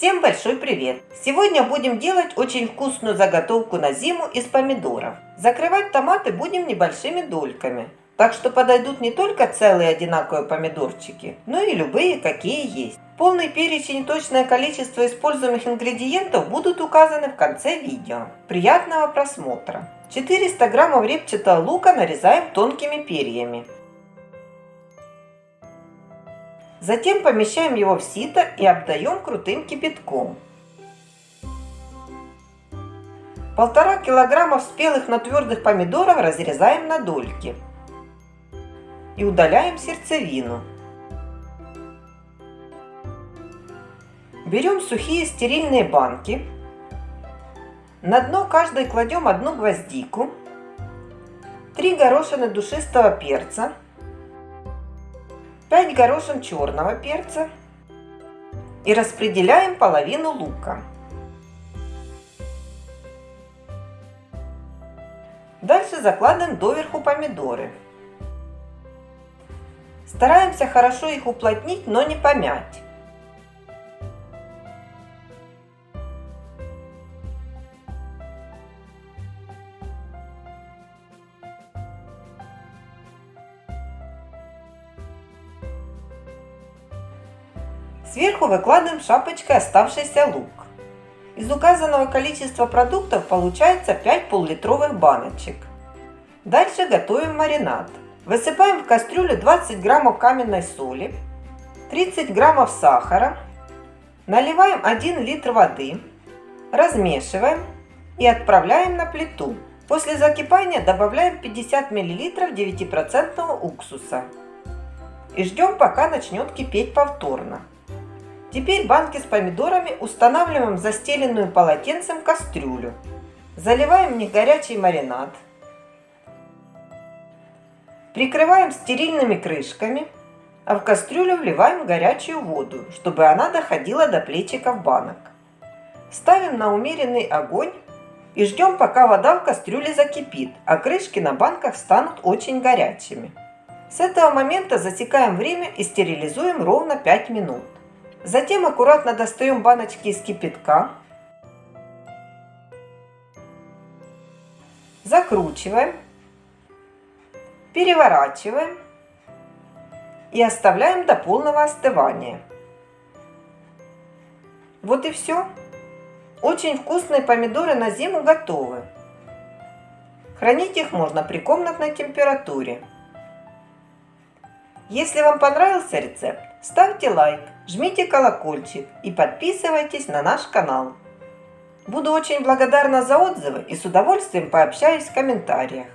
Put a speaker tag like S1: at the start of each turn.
S1: Всем большой привет! Сегодня будем делать очень вкусную заготовку на зиму из помидоров. Закрывать томаты будем небольшими дольками. Так что подойдут не только целые одинаковые помидорчики, но и любые, какие есть. Полный перечень и точное количество используемых ингредиентов будут указаны в конце видео. Приятного просмотра! 400 граммов репчатого лука нарезаем тонкими перьями. Затем помещаем его в сито и обдаем крутым кипятком. Полтора килограмма спелых, но твердых помидоров разрезаем на дольки. И удаляем сердцевину. Берем сухие стерильные банки. На дно каждой кладем одну гвоздику, три горошины душистого перца, 5 горошин черного перца и распределяем половину лука. Дальше закладываем доверху помидоры. Стараемся хорошо их уплотнить, но не помять. Сверху выкладываем шапочкой оставшийся лук. Из указанного количества продуктов получается 5 пол-литровых баночек. Дальше готовим маринад. Высыпаем в кастрюлю 20 граммов каменной соли, 30 граммов сахара, наливаем 1 литр воды, размешиваем и отправляем на плиту. После закипания добавляем 50 мл 9% уксуса и ждем пока начнет кипеть повторно. Теперь банки с помидорами устанавливаем в застеленную полотенцем кастрюлю. Заливаем них горячий маринад. Прикрываем стерильными крышками, а в кастрюлю вливаем горячую воду, чтобы она доходила до плечиков банок. Ставим на умеренный огонь и ждем, пока вода в кастрюле закипит, а крышки на банках станут очень горячими. С этого момента засекаем время и стерилизуем ровно 5 минут. Затем аккуратно достаем баночки из кипятка. Закручиваем. Переворачиваем. И оставляем до полного остывания. Вот и все. Очень вкусные помидоры на зиму готовы. Хранить их можно при комнатной температуре. Если вам понравился рецепт, ставьте лайк, жмите колокольчик и подписывайтесь на наш канал. Буду очень благодарна за отзывы и с удовольствием пообщаюсь в комментариях.